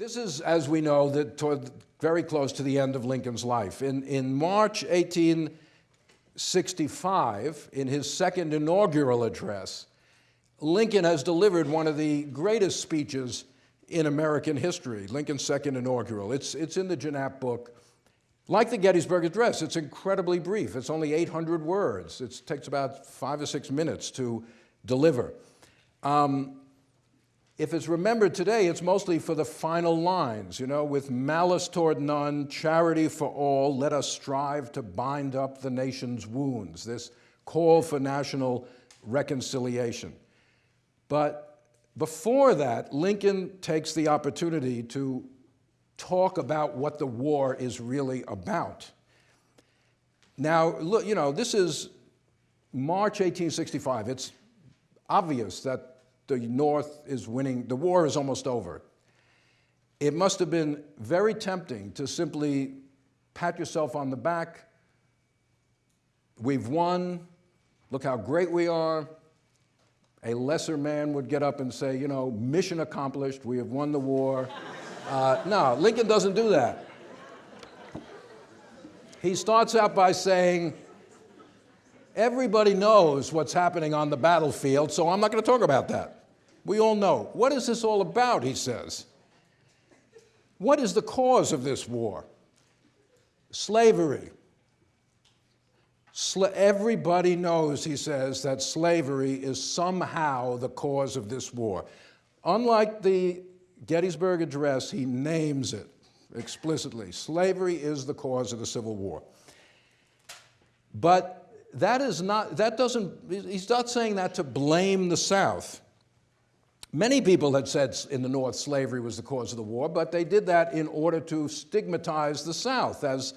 This is, as we know, the, very close to the end of Lincoln's life. In, in March 1865, in his second inaugural address, Lincoln has delivered one of the greatest speeches in American history, Lincoln's second inaugural. It's, it's in the Janap book. Like the Gettysburg Address, it's incredibly brief. It's only 800 words. It takes about five or six minutes to deliver. Um, if it's remembered today, it's mostly for the final lines, you know, with malice toward none, charity for all, let us strive to bind up the nation's wounds, this call for national reconciliation. But before that, Lincoln takes the opportunity to talk about what the war is really about. Now, look, you know, this is March 1865. It's obvious that the North is winning, the war is almost over. It must have been very tempting to simply pat yourself on the back. We've won. Look how great we are. A lesser man would get up and say, you know, mission accomplished. We have won the war. Uh, no, Lincoln doesn't do that. He starts out by saying, everybody knows what's happening on the battlefield, so I'm not going to talk about that. We all know. What is this all about, he says. What is the cause of this war? Slavery. Sla everybody knows, he says, that slavery is somehow the cause of this war. Unlike the Gettysburg Address, he names it explicitly. Slavery is the cause of the Civil War. But that is not, that doesn't, he's not saying that to blame the South. Many people had said in the North slavery was the cause of the war, but they did that in order to stigmatize the South as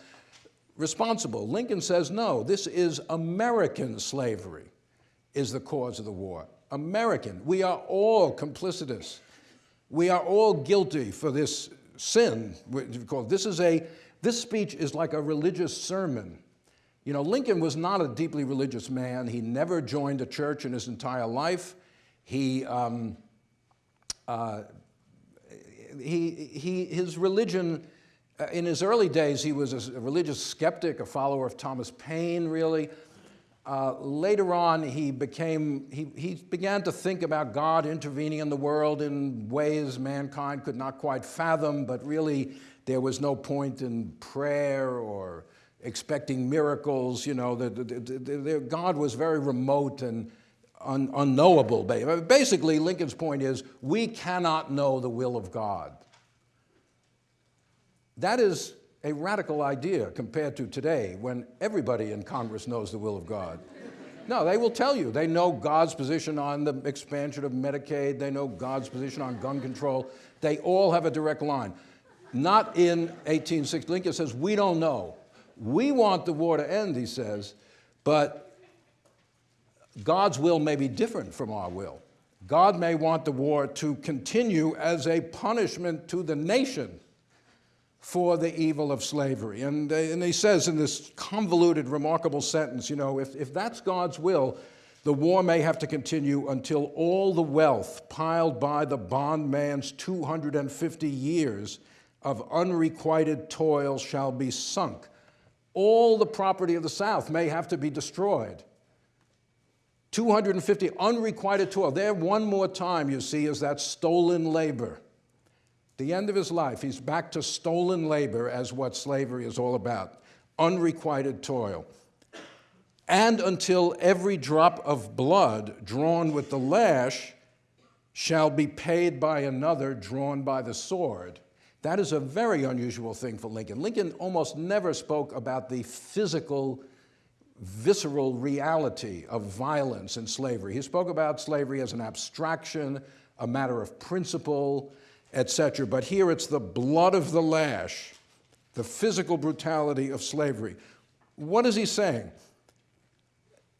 responsible. Lincoln says, no, this is American slavery is the cause of the war. American. We are all complicitous. We are all guilty for this sin. This is a, this speech is like a religious sermon. You know, Lincoln was not a deeply religious man. He never joined a church in his entire life. He, um, uh, he, he, his religion, uh, in his early days, he was a religious skeptic, a follower of Thomas Paine, really. Uh, later on, he became, he, he began to think about God intervening in the world in ways mankind could not quite fathom, but really there was no point in prayer or expecting miracles, you know, the, the, the, God was very remote and un unknowable. Basically, Lincoln's point is we cannot know the will of God. That is a radical idea compared to today when everybody in Congress knows the will of God. No, they will tell you. They know God's position on the expansion of Medicaid. They know God's position on gun control. They all have a direct line. Not in 1860. Lincoln says, we don't know. We want the war to end, he says, but God's will may be different from our will. God may want the war to continue as a punishment to the nation for the evil of slavery. And, uh, and he says in this convoluted, remarkable sentence, you know, if, if that's God's will, the war may have to continue until all the wealth piled by the bondman's 250 years of unrequited toil shall be sunk. All the property of the South may have to be destroyed. 250 unrequited toil. There one more time, you see, is that stolen labor. The end of his life, he's back to stolen labor as what slavery is all about, unrequited toil. And until every drop of blood drawn with the lash shall be paid by another drawn by the sword. That is a very unusual thing for Lincoln. Lincoln almost never spoke about the physical visceral reality of violence and slavery. He spoke about slavery as an abstraction, a matter of principle, etc. But here it's the blood of the lash, the physical brutality of slavery. What is he saying?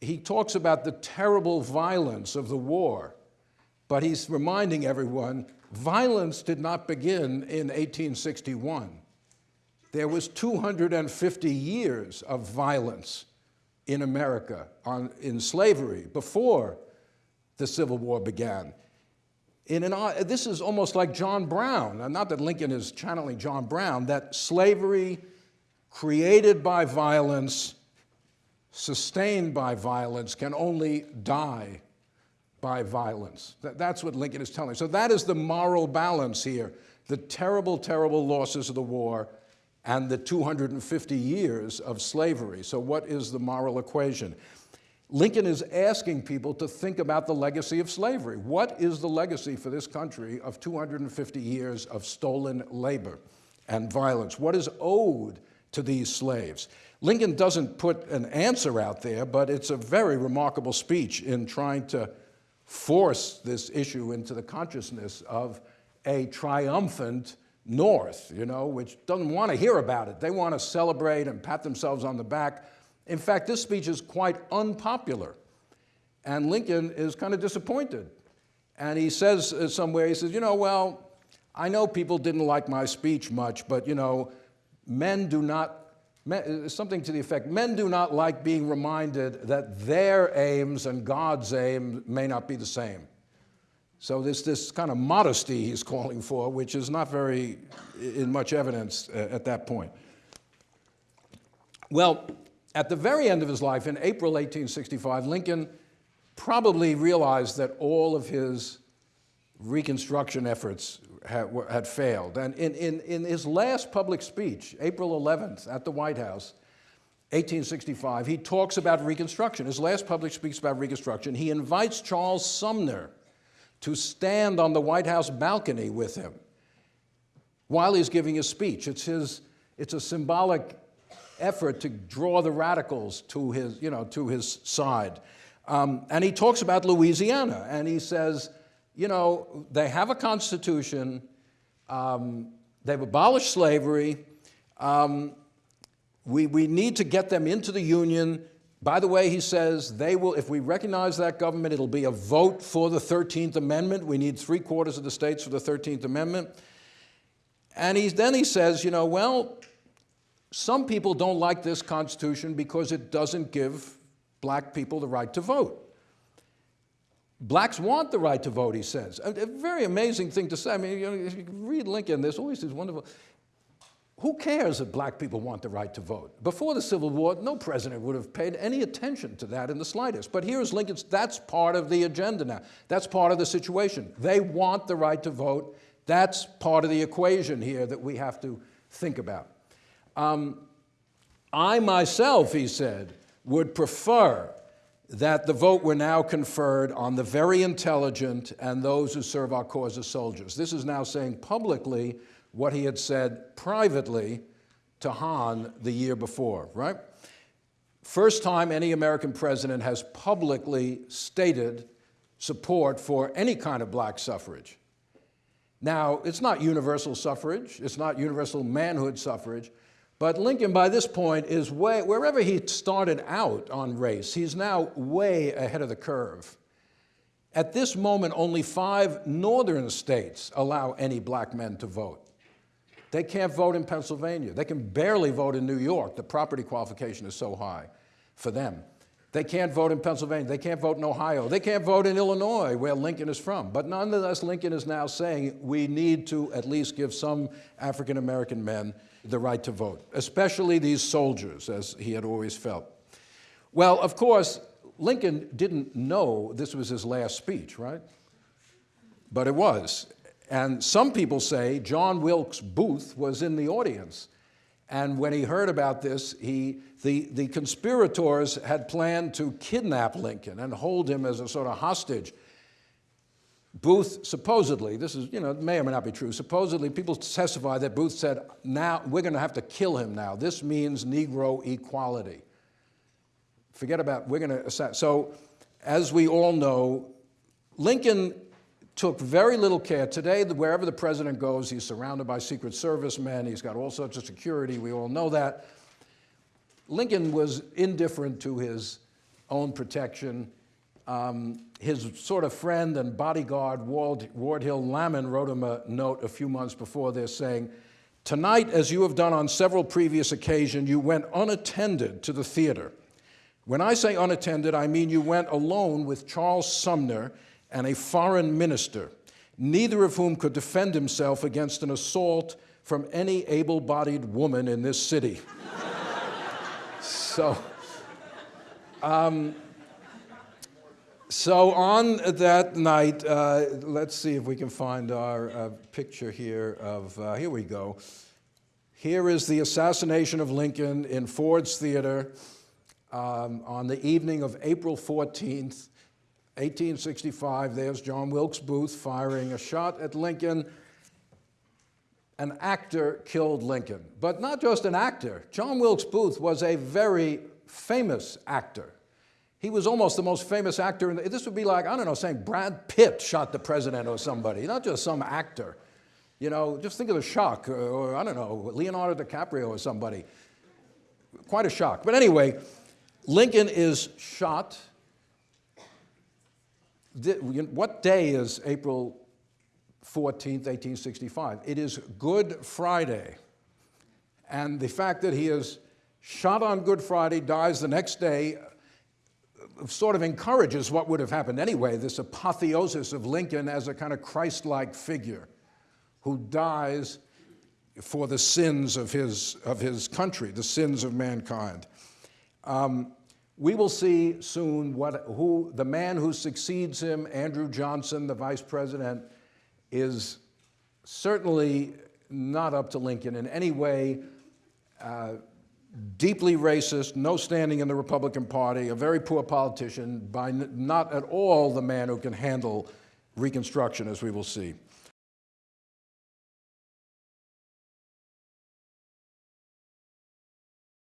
He talks about the terrible violence of the war, but he's reminding everyone, violence did not begin in 1861. There was 250 years of violence in America on, in slavery before the Civil War began. in an, uh, this is almost like John Brown, not that Lincoln is channeling John Brown, that slavery created by violence, sustained by violence, can only die by violence. That's what Lincoln is telling. So that is the moral balance here. The terrible, terrible losses of the war and the 250 years of slavery. So what is the moral equation? Lincoln is asking people to think about the legacy of slavery. What is the legacy for this country of 250 years of stolen labor and violence? What is owed to these slaves? Lincoln doesn't put an answer out there, but it's a very remarkable speech in trying to force this issue into the consciousness of a triumphant North, you know, which doesn't want to hear about it. They want to celebrate and pat themselves on the back in fact, this speech is quite unpopular. And Lincoln is kind of disappointed. And he says uh, somewhere, he says, you know, well, I know people didn't like my speech much, but, you know, men do not, men, uh, something to the effect, men do not like being reminded that their aims and God's aim may not be the same. So there's this kind of modesty he's calling for, which is not very in much evidence at that point. Well, at the very end of his life, in April 1865, Lincoln probably realized that all of his Reconstruction efforts had, had failed. And in, in, in his last public speech, April 11th, at the White House, 1865, he talks about Reconstruction. His last public speech about Reconstruction, he invites Charles Sumner to stand on the White House balcony with him while he's giving his speech. It's, his, it's a symbolic effort to draw the radicals to his, you know, to his side. Um, and he talks about Louisiana, and he says, you know, they have a constitution, um, they've abolished slavery, um, we, we need to get them into the Union. By the way, he says, they will, if we recognize that government, it'll be a vote for the 13th Amendment. We need three quarters of the states for the 13th Amendment. And he, then he says, you know, well, some people don't like this Constitution because it doesn't give black people the right to vote. Blacks want the right to vote, he says. A, a very amazing thing to say. I mean, you, know, you read Lincoln, there's always these wonderful, who cares if black people want the right to vote? Before the Civil War, no president would have paid any attention to that in the slightest. But here's Lincoln's, that's part of the agenda now. That's part of the situation. They want the right to vote. That's part of the equation here that we have to think about. Um, I myself, he said, would prefer that the vote were now conferred on the very intelligent and those who serve our cause as soldiers. This is now saying publicly what he had said privately to Hahn the year before, right? First time any American president has publicly stated support for any kind of black suffrage. Now, it's not universal suffrage, it's not universal manhood suffrage, but Lincoln, by this point, is way, wherever he started out on race, he's now way ahead of the curve. At this moment, only five northern states allow any black men to vote. They can't vote in Pennsylvania. They can barely vote in New York. The property qualification is so high for them. They can't vote in Pennsylvania. They can't vote in Ohio. They can't vote in Illinois, where Lincoln is from. But nonetheless, Lincoln is now saying we need to at least give some African American men the right to vote, especially these soldiers, as he had always felt. Well, of course, Lincoln didn't know this was his last speech, right? But it was. And some people say John Wilkes Booth was in the audience. And when he heard about this, he, the, the conspirators had planned to kidnap Lincoln and hold him as a sort of hostage Booth supposedly, this is, you know, it may or may not be true, supposedly people testify that Booth said, now we're going to have to kill him now. This means Negro equality. Forget about, we're going to, so as we all know, Lincoln took very little care. Today, wherever the president goes, he's surrounded by Secret Service men, he's got all sorts of security, we all know that. Lincoln was indifferent to his own protection. Um, his sort of friend and bodyguard, Ward, Ward Hill Lamon, wrote him a note a few months before this saying, Tonight, as you have done on several previous occasions, you went unattended to the theater. When I say unattended, I mean you went alone with Charles Sumner and a foreign minister. neither of whom could defend himself against an assault from any able bodied woman in this city. so, um, so on that night, uh, let's see if we can find our uh, picture here of, uh, here we go. Here is the assassination of Lincoln in Ford's Theater um, on the evening of April 14th, 1865. There's John Wilkes Booth firing a shot at Lincoln. An actor killed Lincoln, but not just an actor. John Wilkes Booth was a very famous actor. He was almost the most famous actor. In the, this would be like, I don't know, saying Brad Pitt shot the president or somebody, not just some actor. You know, just think of the shock, or, or I don't know, Leonardo DiCaprio or somebody. Quite a shock. But anyway, Lincoln is shot. What day is April 14th, 1865? It is Good Friday. And the fact that he is shot on Good Friday, dies the next day, sort of encourages what would have happened anyway, this apotheosis of Lincoln as a kind of Christ-like figure who dies for the sins of his, of his country, the sins of mankind. Um, we will see soon what, who the man who succeeds him, Andrew Johnson, the vice president, is certainly not up to Lincoln in any way. Uh, deeply racist, no standing in the Republican Party, a very poor politician, by not at all the man who can handle Reconstruction, as we will see.